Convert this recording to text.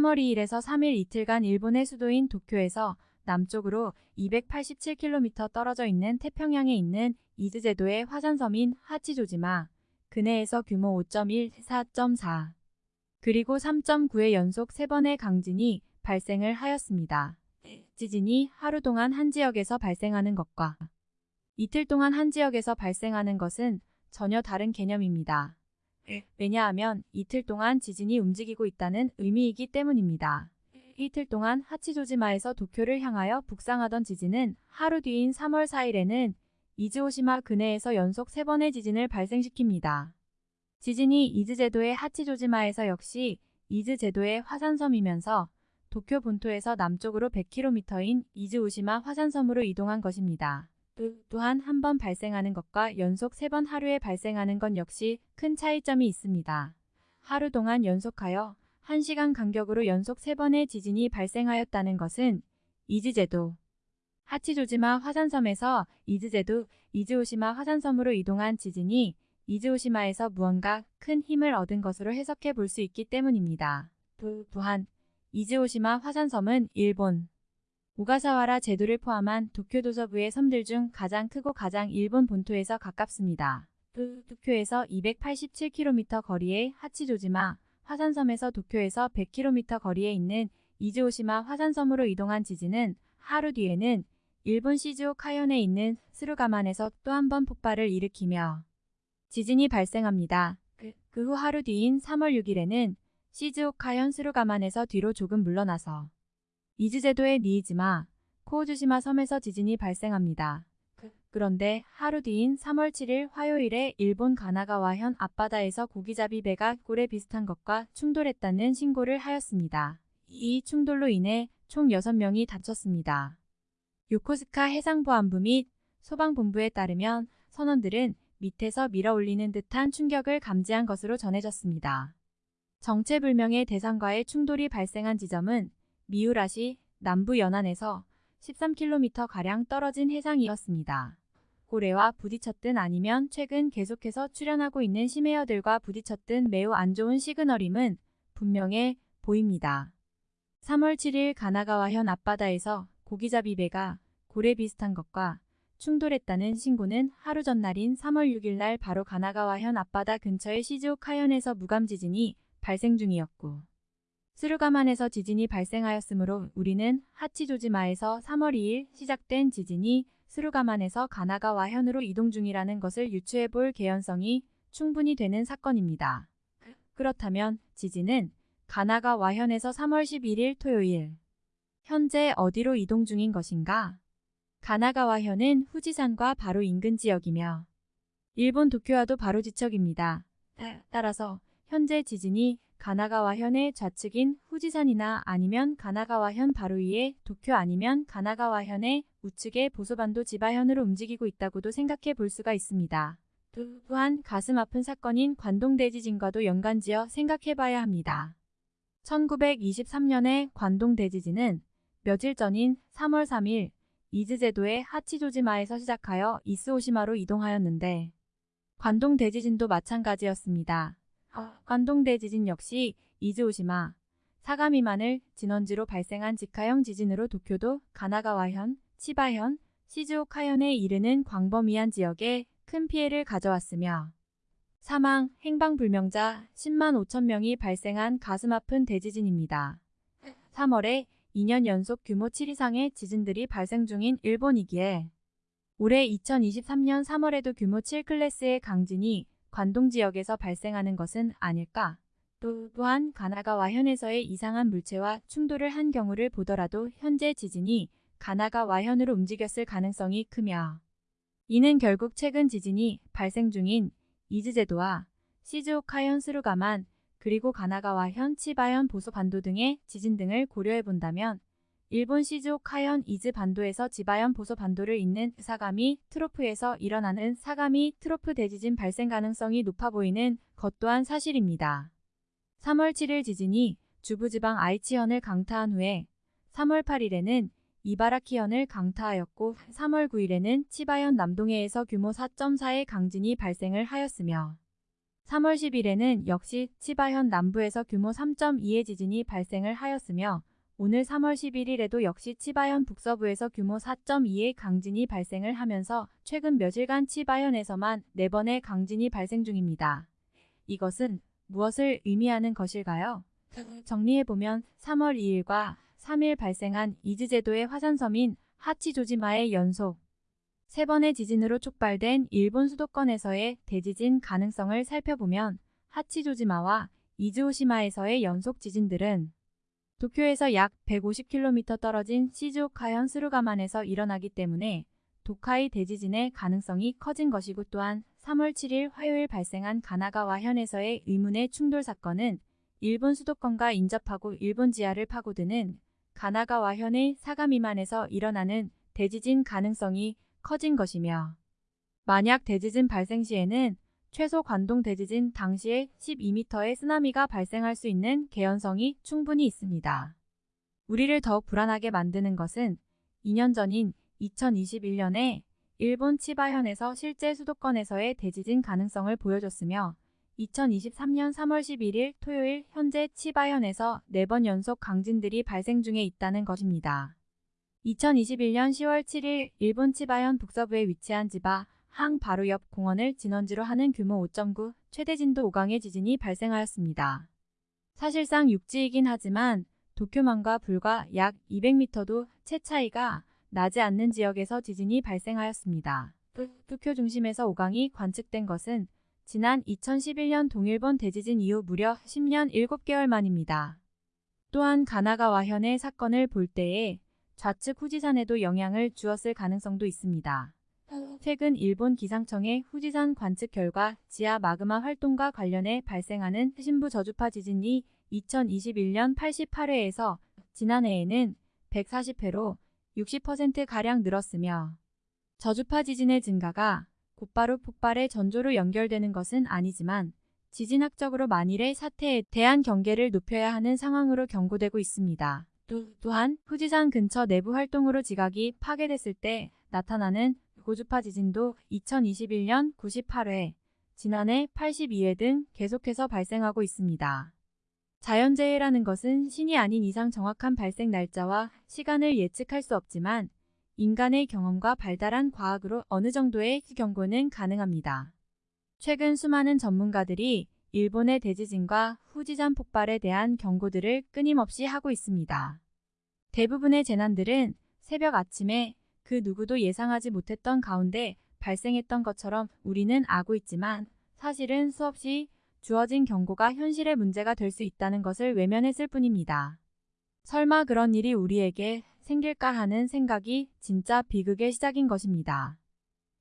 3월 2일에서 3일 이틀간 일본의 수도인 도쿄에서 남쪽으로 287km 떨어져 있는 태평양에 있는 이즈제도의 화산섬인 하치조지마 근해에서 규모 5.1, 4.4 그리고 3.9의 연속 3번의 강진이 발생을 하였습니다. 지진이 하루 동안 한 지역에서 발생하는 것과 이틀 동안 한 지역에서 발생하는 것은 전혀 다른 개념입니다. 왜냐하면 이틀 동안 지진이 움직이고 있다는 의미이기 때문입니다. 이틀 동안 하치조지마에서 도쿄를 향하여 북상하던 지진은 하루 뒤인 3월 4일에는 이즈오시마 근해에서 연속 3번의 지진을 발생시킵니다. 지진이 이즈 제도의 하치조지마에서 역시 이즈 제도의 화산섬이면서 도쿄 본토에서 남쪽으로 100km인 이즈오시마 화산섬으로 이동한 것입니다. 또한 한 번 발생하는 것과 연속 세 번 하루에 발생하는 건 역시 큰 차이점이 있습니다. 하루 동안 연속하여 1시간 간격으로 연속 3번의 지진이 발생하였다는 것은 이즈제도 하치조지마 화산섬에서 이즈제도 이즈오시마 화산섬으로 이동한 지진이 이즈오시마에서 무언가 큰 힘을 얻은 것으로 해석해 볼 수 있기 때문입니다. 또한 이즈오시마 화산섬은 일본 오가사와라 제도를 포함한 도쿄 도서부의 섬들 중 가장 크고 가장 일본 본토에서 가깝습니다. 도쿄에서 287km 거리의 하치조지마 화산섬에서 도쿄에서 100km 거리에 있는 이즈오시마 화산섬으로 이동한 지진은 하루 뒤에는 일본 시즈오 카현에 있는 스루가만에서 또 한 번 폭발을 일으키며 지진이 발생합니다. 그 후 하루 뒤인 3월 6일에는 시즈오 카현 스루가만에서 뒤로 조금 물러나서 이즈제도의 니이지마, 코우주시마 섬에서 지진이 발생합니다. 그런데 하루 뒤인 3월 7일 화요일에 일본 가나가와현 앞바다에서 고기잡이 배가 꼴에 비슷한 것과 충돌했다는 신고를 하였습니다. 이 충돌로 인해 총 6명이 다쳤습니다. 요코스카 해상보안부 및 소방본부에 따르면 선원들은 밑에서 밀어올리는 듯한 충격을 감지한 것으로 전해졌습니다. 정체불명의 대상과의 충돌이 발생한 지점은 미우라시 남부 연안에서 13km가량 떨어진 해상이었습니다. 고래와 부딪혔든 아니면 최근 계속해서 출현하고 있는 심해어들과 부딪혔든 매우 안 좋은 시그널임은 분명해 보입니다. 3월 7일 가나가와현 앞바다에서 고기잡이 배가 고래 비슷한 것과 충돌했다는 신고는 하루 전날인 3월 6일 날 바로 가나가와현 앞바다 근처의 시즈오카현에서 무감지진이 발생 중이었고 스루가만에서 지진이 발생하였으므로 우리는 하치조지마에서 3월 2일 시작된 지진이 스루가만에서 가나가와 현으로 이동 중이라는 것을 유추해 볼 개연성이 충분히 되는 사건입니다. 그렇다면 지진은 가나가 와현에서 3월 11일 토요일 현재 어디로 이동 중인 것인가? 가나가와 현은 후지산과 바로 인근 지역이며 일본 도쿄와도 바로 지척입니다. 따라서 현재 지진이 가나가와현의 좌측인 후지산이나 아니면 가나가와현 바로 위에 도쿄 아니면 가나가와현의 우측의 보소반도 지바현으로 움직이고 있다고도 생각해 볼 수가 있습니다. 또한 가슴 아픈 사건인 관동대지진과도 연관지어 생각해 봐야 합니다. 1923년의 관동대지진은 며칠 전인 3월 3일 이즈제도의 하치조지마에서 시작하여 이스오시마로 이동하였는데 관동대지진도 마찬가지였습니다. 관동대 지진 역시 이즈오시마, 사가미만을 진원지로 발생한 직하형 지진으로 도쿄도 가나가와현, 치바현, 시즈오카현에 이르는 광범위한 지역에 큰 피해를 가져왔으며 사망, 행방불명자 10만 5천 명이 발생한 가슴 아픈 대지진입니다. 3월에 2년 연속 규모 7 이상의 지진들이 발생 중인 일본이기에 올해 2023년 3월에도 규모 7 클래스의 강진이 관동 지역에서 발생하는 것은 아닐까? 또, 또한 가나가와 현에서의 이상한 물체와 충돌을 한 경우를 보더라도 현재 지진이 가나가와 현으로 움직였을 가능성이 크며 이는 결국 최근 지진이 발생 중인 이즈제도와 시즈오카 현 스루가만 그리고 가나가와 현 치바현 보소 반도 등의 지진 등을 고려해 본다면 일본 시즈오카현 이즈 반도에서 지바현 보소 반도를 잇는 사가미 트로프에서 일어나는 사가미 트로프 대지진 발생 가능성이 높아 보이는 것 또한 사실입니다. 3월 7일 지진이 주부지방 아이치현을 강타한 후에 3월 8일에는 이바라키현을 강타하였고 3월 9일에는 치바현 남동해에서 규모 4.4의 강진이 발생을 하였으며 3월 10일에는 역시 치바현 남부에서 규모 3.2의 지진이 발생을 하였으며 오늘 3월 11일에도 역시 치바현 북서부에서 규모 4.2의 강진이 발생을 하면서 최근 며칠간 치바현에서만 4번의 강진이 발생 중입니다. 이것은 무엇을 의미하는 것일까요? 정리해보면 3월 2일과 3일 발생한 이즈제도의 화산섬인 하치조지마의 연속 세 번의 지진으로 촉발된 일본 수도권에서의 대지진 가능성을 살펴보면 하치조지마와 이즈오시마에서의 연속 지진들은 도쿄에서 약 150km 떨어진 시즈오카현 스루가만에서 일어나기 때문에 도카이 대지진의 가능성이 커진 것이고 또한 3월 7일 화요일 발생한 가나가와 현에서의 의문의 충돌 사건은 일본 수도권과 인접하고 일본 지하를 파고드는 가나가와 현의 사가 미만에서 일어나는 대지진 가능성이 커진 것이며 만약 대지진 발생 시에는 최소 관동 대지진 당시에 12m의 쓰나미가 발생할 수 있는 개연성이 충분히 있습니다. 우리를 더욱 불안하게 만드는 것은 2년 전인 2021년에 일본 치바현에서 실제 수도권에서의 대지진 가능성을 보여줬으며 2023년 3월 11일 토요일 현재 치바현에서 4번 연속 강진들이 발생 중에 있다는 것입니다. 2021년 10월 7일 일본 치바현 북서부에 위치한 지바 항 바로 옆 공원을 진원지로 하는 규모 5.9 최대 진도 5강의 지진이 발생하였습니다. 사실상 육지이긴 하지만 도쿄만과 불과 약 200m도 채 차이가 나지 않는 지역에서 지진이 발생하였습니다. 도쿄 중심에서 5강이 관측된 것은 지난 2011년 동일본 대지진 이후 무려 10년 7개월 만입니다. 또한 가나가와 현의 사건을 볼 때에 좌측 후지산에도 영향을 주었을 가능성도 있습니다. 최근 일본 기상청의 후지산 관측 결과 지하 마그마 활동과 관련해 발생하는 신부 저주파 지진이 2021년 88회에서 지난해에는 140회로 60%가량 늘었으며 저주파 지진의 증가가 곧바로 폭발의 전조로 연결되는 것은 아니지만 지진학적으로 만일의 사태에 대한 경계를 높여야 하는 상황으로 경고되고 있습니다. 또한 후지산 근처 내부 활동으로 지각이 파괴됐을 때 나타나는 고주파 지진도 2021년 98회, 지난해 82회 등 계속해서 발생하고 있습니다. 자연재해라는 것은 신이 아닌 이상 정확한 발생 날짜와 시간을 예측할 수 없지만 인간의 경험과 발달한 과학으로 어느 정도의 경고는 가능합니다. 최근 수많은 전문가들이 일본의 대지진과 후지산 폭발에 대한 경고들을 끊임없이 하고 있습니다. 대부분의 재난들은 새벽 아침에 그 누구도 예상하지 못했던 가운데 발생했던 것처럼 우리는 알고 있지만 사실은 수없이 주어진 경고가 현실의 문제가 될 수 있다는 것을 외면했을 뿐입니다. 설마 그런 일이 우리에게 생길까 하는 생각이 진짜 비극의 시작인 것입니다.